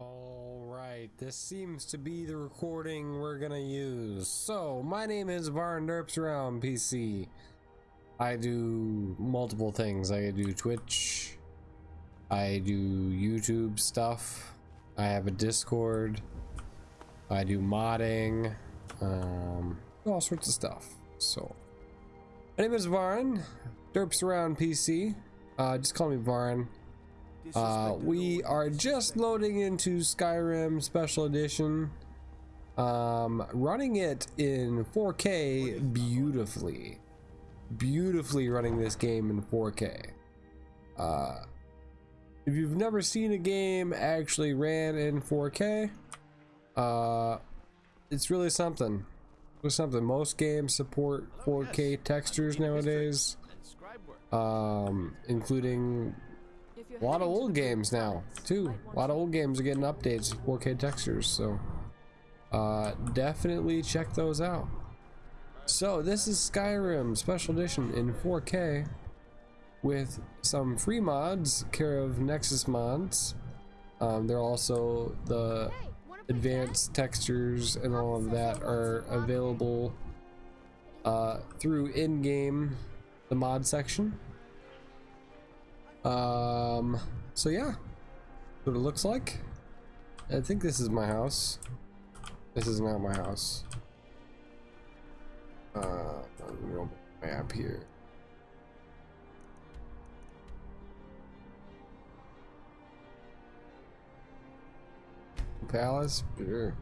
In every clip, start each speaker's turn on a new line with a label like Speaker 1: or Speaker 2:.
Speaker 1: All right, this seems to be the recording we're gonna use. So, my name is Varn Derps Around PC. I do multiple things. I do Twitch. I do YouTube stuff. I have a Discord. I do modding. Um, all sorts of stuff. So, my name is Varn Derps Around PC. Uh, just call me Varn. Uh, we are just loading into Skyrim Special Edition. Um, running it in 4K beautifully. Beautifully running this game in 4K. Uh, if you've never seen a game actually ran in 4K, uh, it's really something. It's something. Most games support 4K textures nowadays, um, including a lot of old games now, too. A lot of old games are getting updates, 4K textures, so uh, definitely check those out. So this is Skyrim Special Edition in 4K with some free mods, care of Nexus mods. Um, they're also the advanced textures and all of that are available uh, through in-game, the mod section. Um, so yeah, what it looks like. I think this is my house. This is not my house. Uh, map here. Palace? Sure.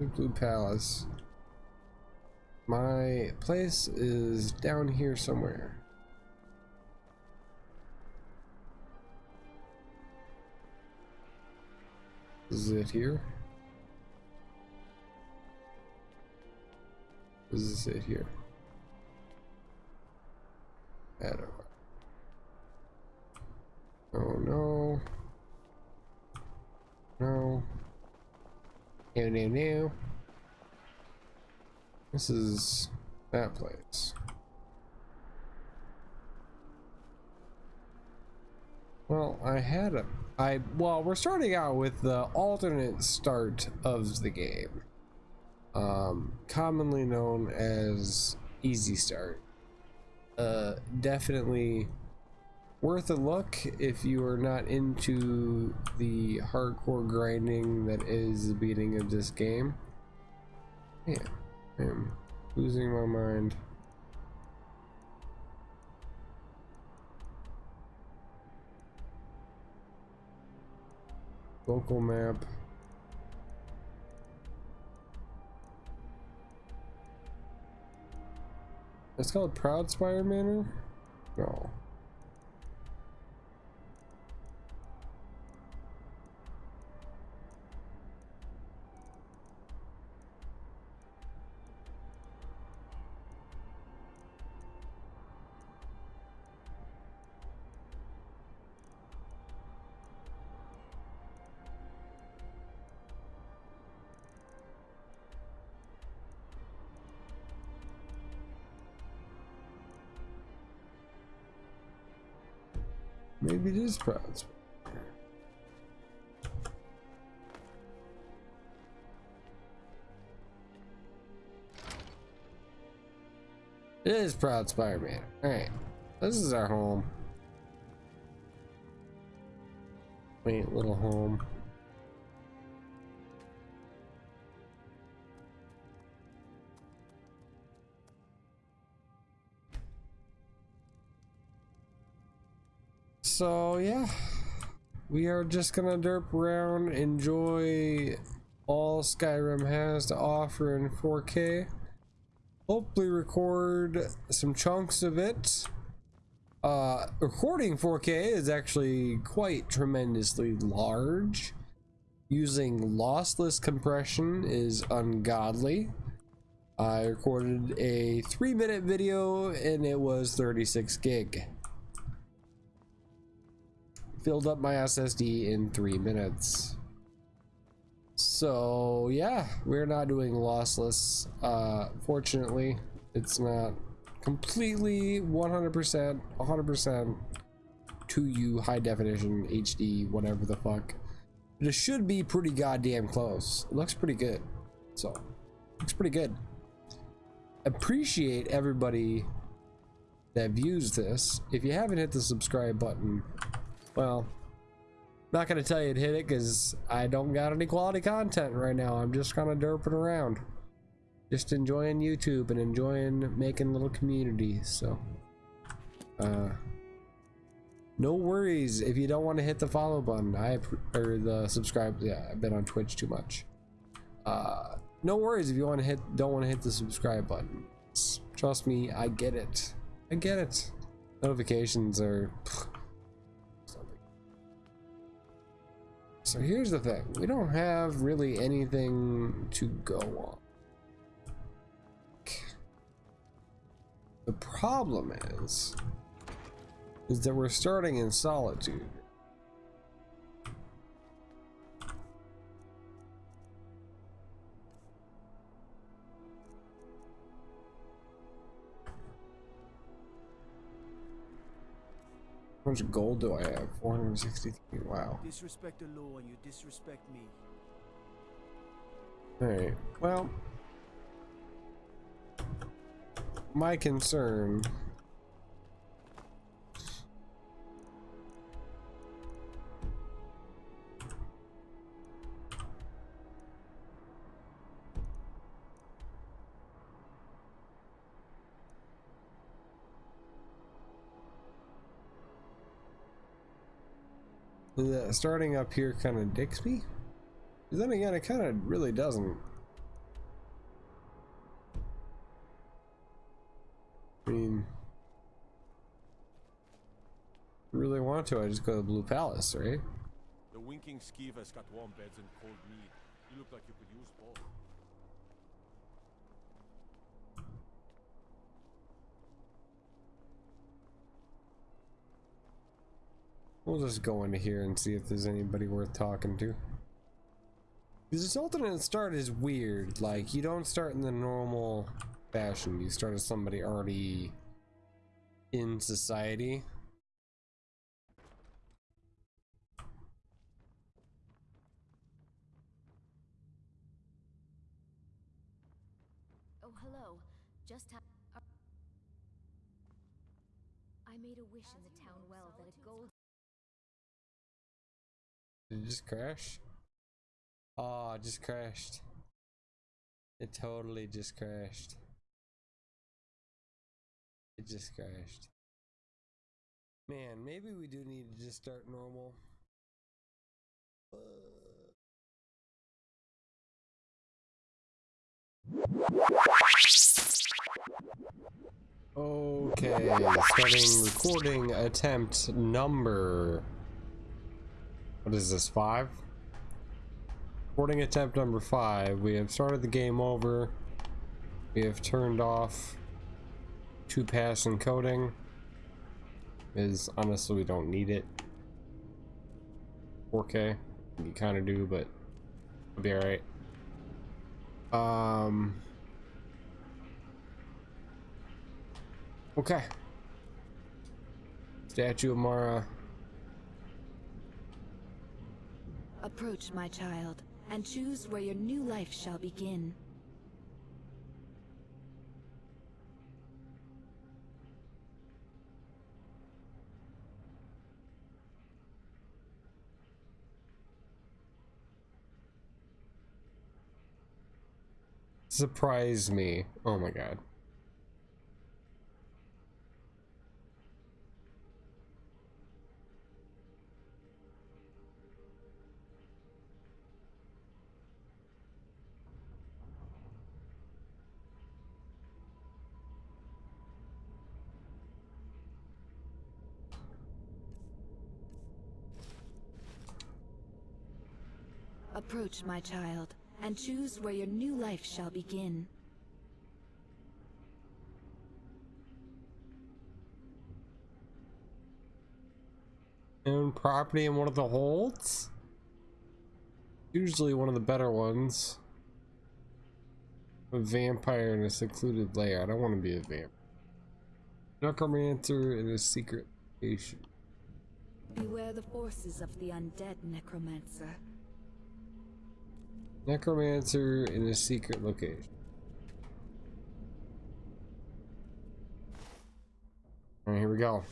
Speaker 1: Blue Palace. My place is down here somewhere. Is it here? Is it here? I don't know. Oh no. No. No, no, no. This is that place. Well, I had a... I, well, we're starting out with the alternate start of the game. Um, commonly known as Easy Start. Uh, definitely worth a look if you are not into the hardcore grinding that is the beating of this game. Yeah, I'm losing my mind. Local map. It's called Proudspire Manor? No. Maybe it is Proud. It is Proudspire Manor. Alright. This is our home. Quaint little home. So yeah. We are just gonna derp around enjoy all skyrim has to offer in 4k hopefully record some chunks of it. Uh recording 4k is actually quite tremendously large. Using lossless compression is ungodly. I recorded a three minute video and it was 36 gig filled up my SSD in three minutes. So yeah, we're not doing lossless. Uh, fortunately, it's not completely 100%, 100% to you high definition HD, whatever the fuck. But it should be pretty goddamn close. It looks pretty good. So, looks pretty good. Appreciate everybody that views this. If you haven't hit the subscribe button, well, not gonna tell you to hit it because I don't got any quality content right now. I'm just kind of derping around. Just enjoying YouTube and enjoying making little communities. So, uh, no worries if you don't want to hit the follow button. I or the subscribe. Yeah, I've been on Twitch too much. Uh, no worries if you want to hit. Don't want to hit the subscribe button. Trust me, I get it. I get it. Notifications are. So here's the thing. We don't have really anything to go on. The problem is, is that we're starting in Solitude. Much gold do I have? 463. Wow.
Speaker 2: Disrespect the law and you disrespect me.
Speaker 1: Alright. Well, my concern starting up here kind of dicks me. But then again, it kind of really doesn't. I mean, really want to, I just go to the Blue Palace, right?
Speaker 3: The winking got warm beds and cold meat. You look like you could use both.
Speaker 1: We'll just go into here and see if there's anybody worth talking to. This alternate start is weird. Like, you don't start in the normal fashion. You start as somebody already in society.
Speaker 4: Oh, hello. Just I made a wish in the town well that a gold
Speaker 1: Did it just crash? Oh, it just crashed. It totally just crashed. It just crashed. Man, maybe we do need to just start normal. Okay, starting recording attempt number. What is this, five? Recording attempt number five. We have started the game over. We have turned off two pass encoding. Is honestly we don't need it. 4K. You kind of do, but it'll be alright. Um. Okay. Statue of Mara.
Speaker 5: Approach, my child, and choose where your new life shall begin.
Speaker 1: Surprise me. Oh my god.
Speaker 5: Approach, my child, and choose where your new life shall begin.
Speaker 1: Own property in one of the holds? Usually one of the better ones. A vampire in a secluded lair. I don't want to be a vampire. Necromancer in a secret location.
Speaker 5: beware the forces of the undead necromancer.
Speaker 1: Necromancer in a secret location. Alright, here we go.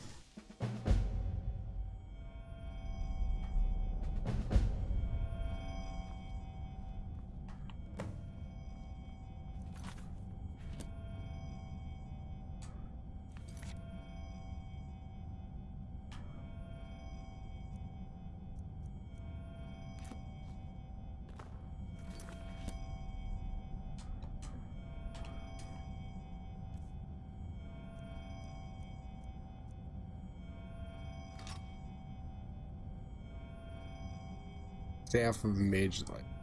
Speaker 1: Staff of Mage Light.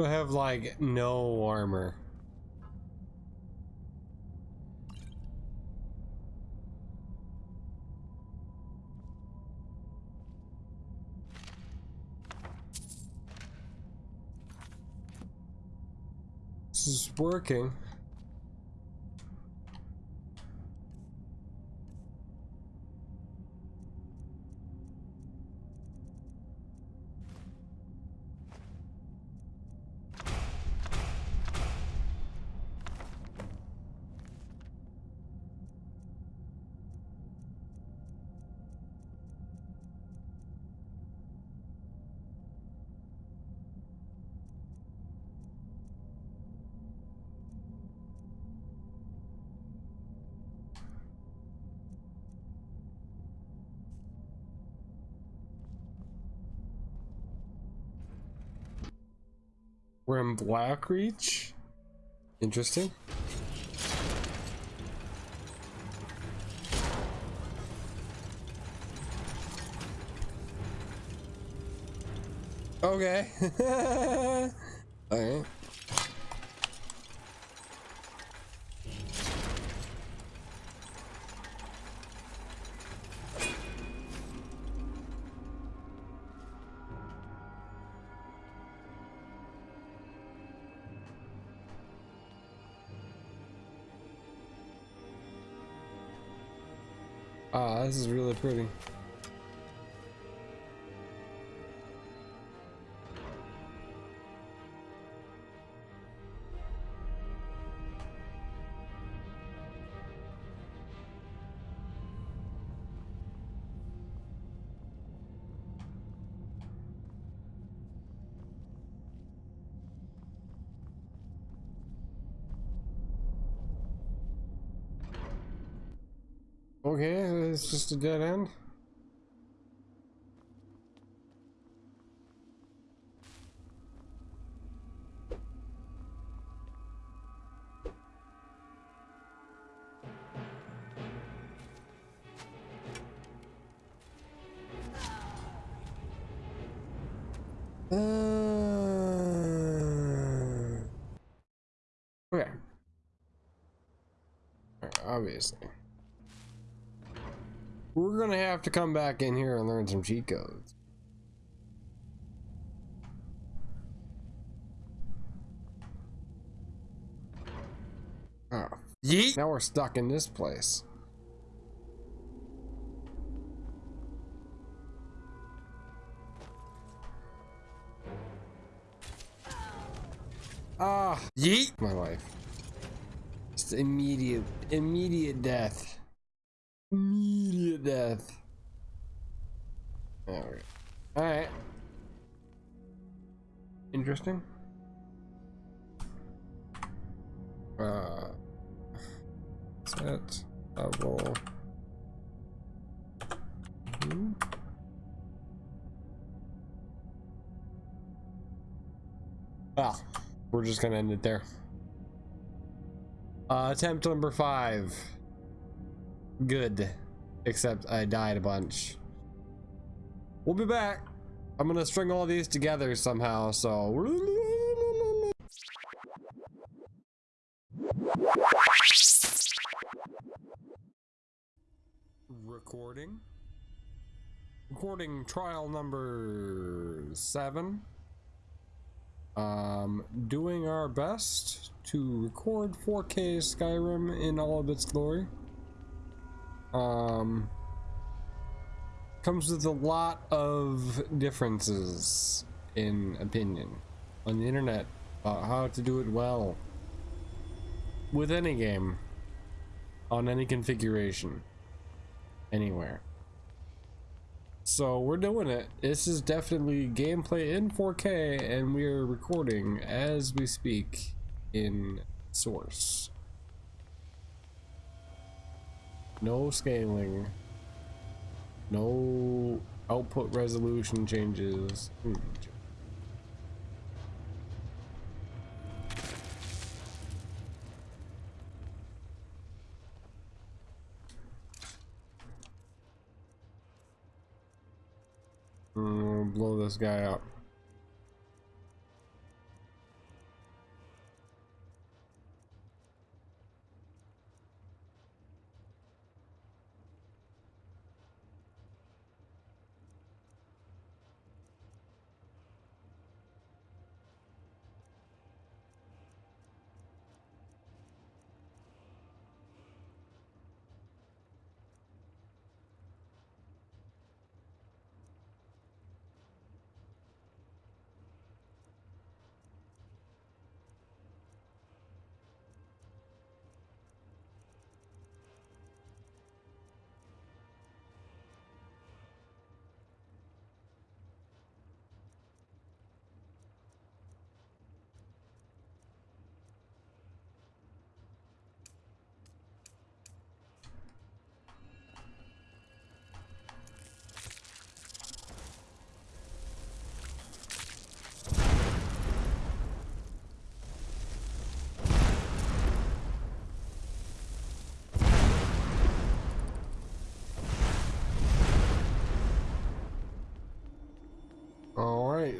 Speaker 1: I have like no armor. This is working. We're in Blackreach. Interesting. Okay. Alright. Is really pretty. Okay, it's just a dead end. Uh, okay. Obviously. To come back in here and learn some cheat codes. Oh, yeet! Now we're stuck in this place. Ah, yeet! My life. Just immediate, immediate death. Immediate death. Alright. Alright. Interesting. Uh, set level. Hmm. Well, we're just gonna end it there. Uh, attempt number five. Good. Except I died a bunch. We'll be back. I'm gonna string all these together somehow, so. Recording. Recording trial number seven. Um, doing our best to record 4K Skyrim in all of its glory. Um, comes with a lot of differences in opinion on the internet about how to do it well with any game on any configuration anywhere. So we're doing it. This is definitely gameplay in 4K and we are recording as we speak in source. No scaling. No output resolution changes. Hmm. Mm, blow this guy up.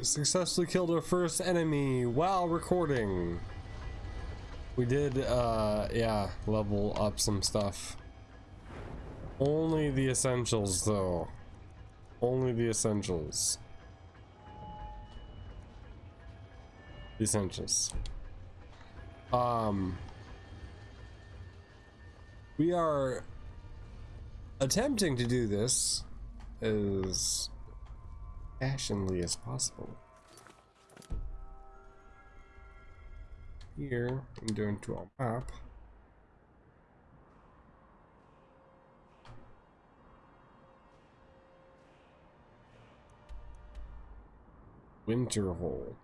Speaker 1: Successfully killed our first enemy while recording. We did, uh, yeah, level up some stuff. Only the essentials, though. Only the essentials. The essentials. Um, we are attempting to do this as fashionably as possible. Here, I'm going to our map. Winterhold.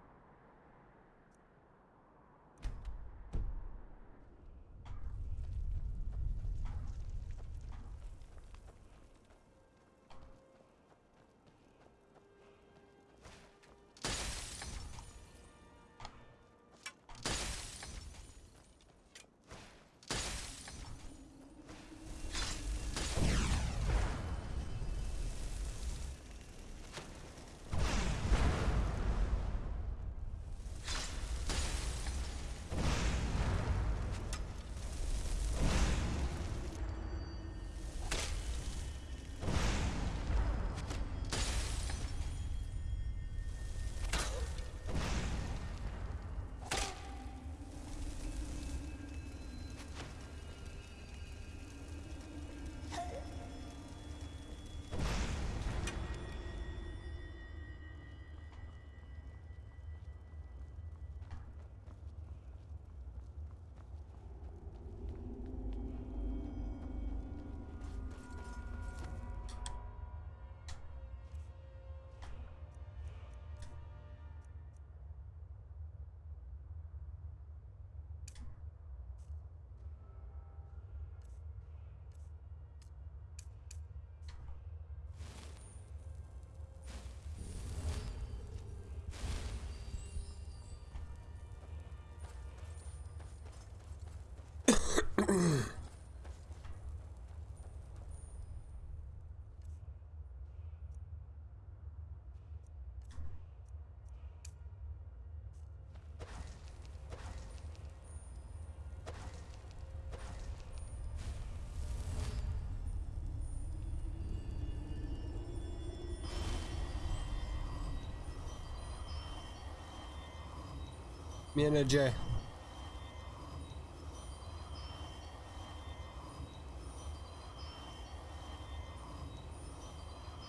Speaker 1: Energy.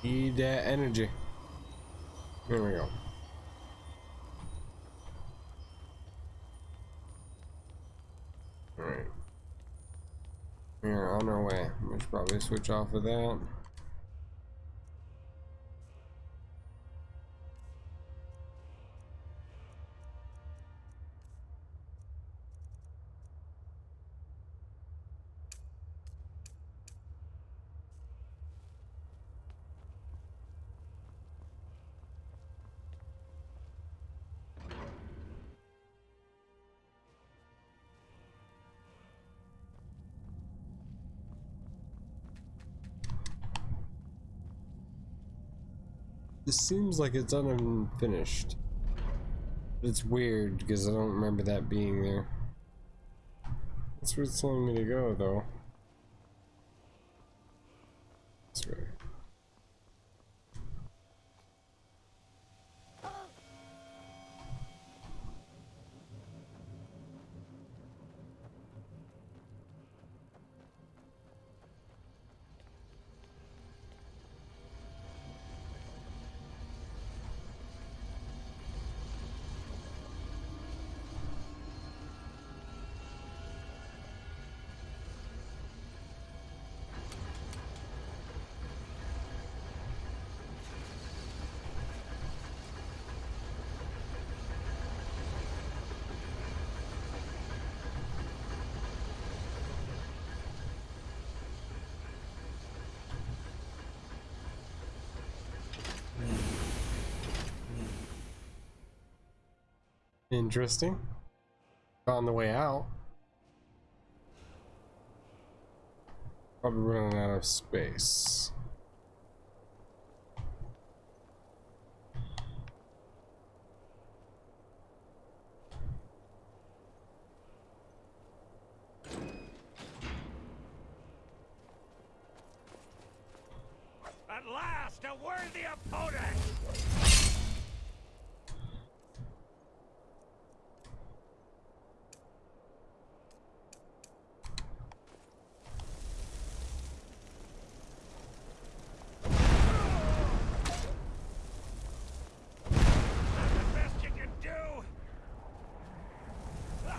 Speaker 1: Need that energy. There we go. Alright. We're on our way. We should probably switch off of that. This seems like it's unfinished. But It's weird because I don't remember that being there. That's where it's telling me to go, though. Interesting. On the way out. Probably running out of space.
Speaker 6: At last, a worthy opponent! That's the best you can do! Ah!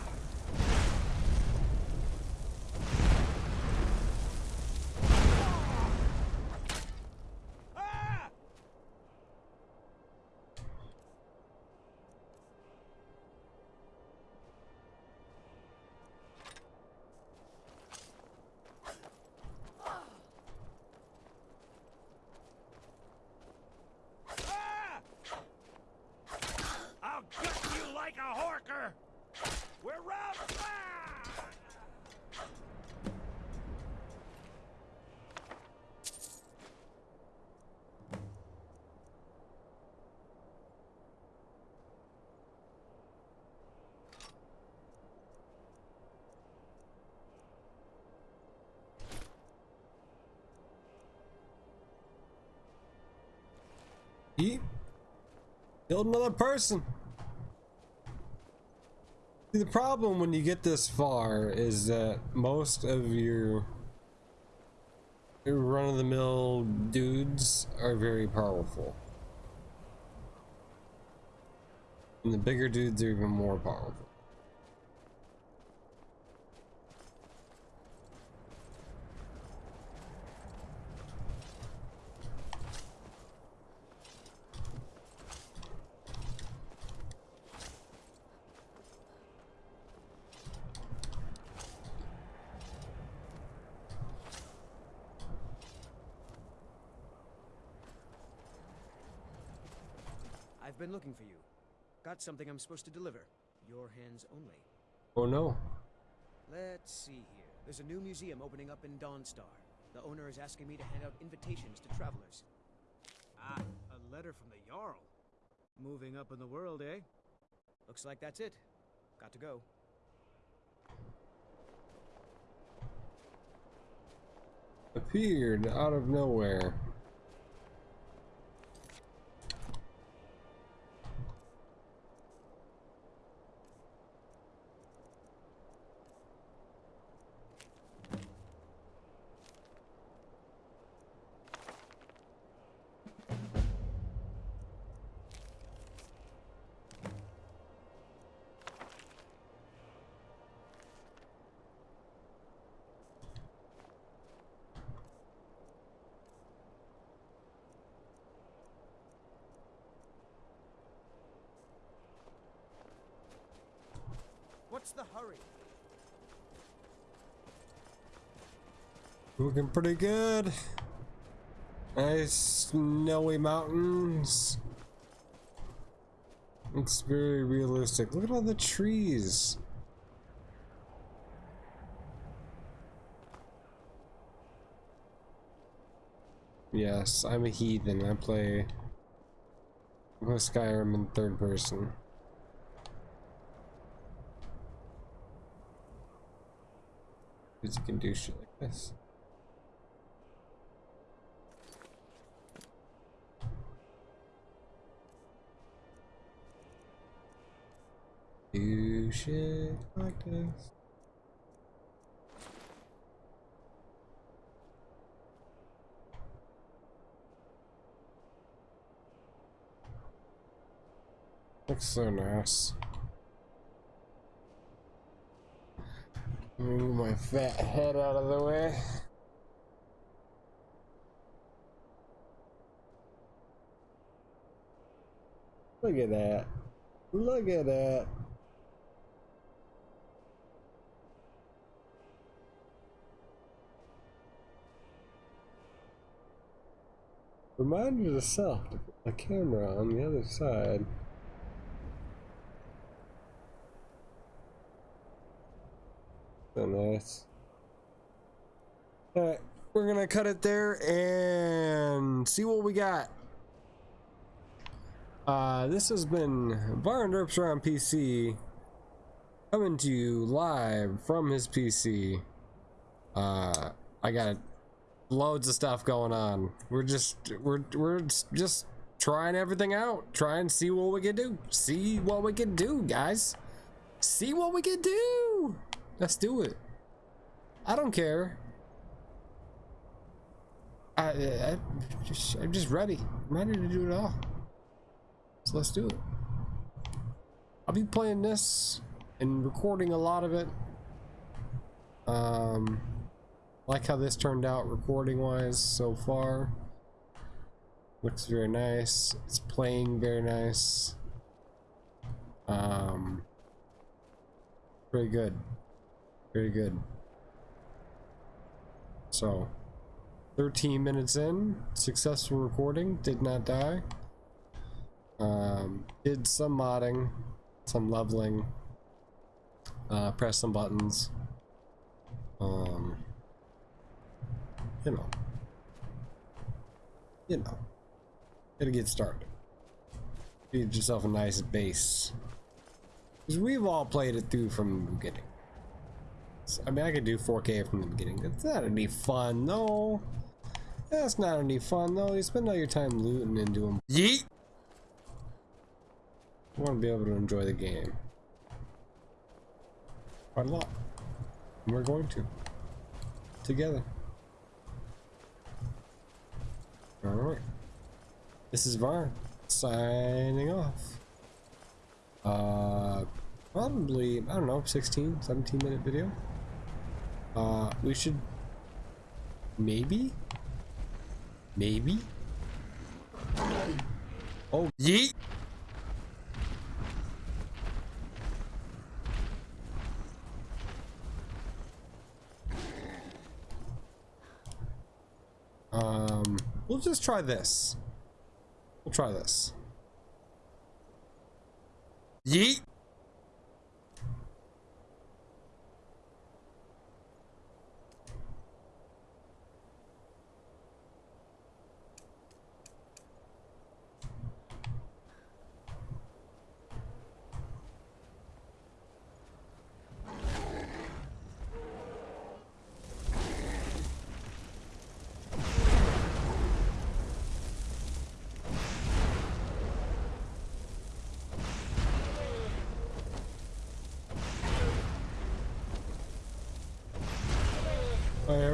Speaker 6: Ah! I'll gut you like a horker! We're round ah!
Speaker 1: Eat. Killed another person. See, the problem when you get this far is that most of your run-of-the-mill dudes are very powerful. And the bigger dudes are even more powerful.
Speaker 2: I've been looking for you. Got something I'm supposed to deliver. Your hands only.
Speaker 1: Oh no.
Speaker 2: Let's see here. There's a new museum opening up in Dawnstar. The owner is asking me to hand out invitations to travelers. Ah, a letter from the Jarl. Moving up in the world, eh? Looks like that's it. Got to go.
Speaker 1: Appeared out of nowhere.
Speaker 2: What's the hurry?
Speaker 1: Looking pretty good. Nice snowy mountains. It's very realistic. Look at all the trees. Yes, I'm a heathen. I play, I play Skyrim in third person. Because you can do shit like this. Do shit like this. Looks so nice. Move my fat head out of the way. Look at that. Look at that. Remind yourself to put the camera on the other side. Nice. Alright, we're gonna cut it there and see what we got. Uh, this has been Bar and around PC coming to you live from his PC. Uh, I got loads of stuff going on. We're just we're we're just trying everything out, try and see what we can do. See what we can do, guys. See what we can do. Let's do it. I don't care. I, I just I'm just ready. I'm ready to do it all. So let's do it. I'll be playing this and recording a lot of it. Um, like how this turned out recording wise so far. Looks very nice. It's playing very nice. Um, very good. Very good. So, 13 minutes in, successful recording, did not die. Um, did some modding, some leveling, uh, press some buttons. Um, you know, you know, gotta get started. Feed yourself a nice base. Because we've all played it through from the beginning. So, I mean, I could do 4K from the beginning. That's not any fun, no. That's not any fun, though. You spend all your time looting into them. Yeet! I want to be able to enjoy the game. Quite a lot. And we're going to. Together. Alright. This is Varn. Signing off. Uh, probably, I don't know, 16, 17 minute video. Uh, we should maybe, maybe. Oh, yeet. Um, we'll just try this. We'll try this. Yeet.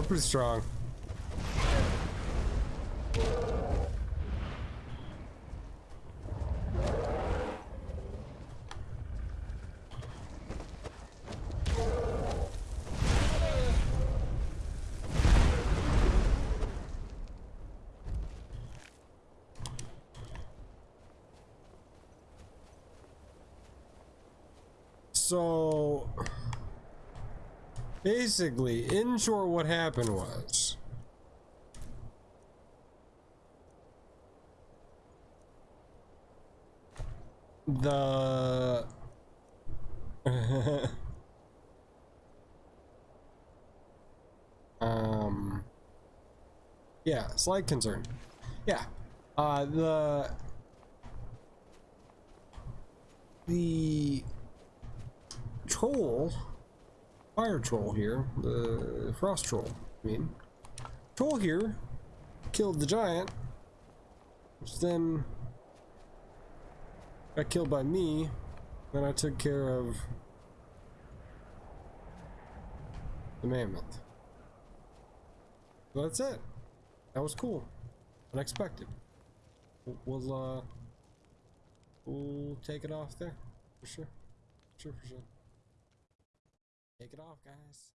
Speaker 1: They're pretty strong. So basically, in short, what happened was the um yeah slight concern. Yeah uh the the troll fire troll here the frost troll i mean. Troll here killed the giant which then got killed by me then i took care of the mammoth. So that's it. That was cool. Unexpected. We'll, uh we'll take it off there. For sure. Sure for sure take it off guys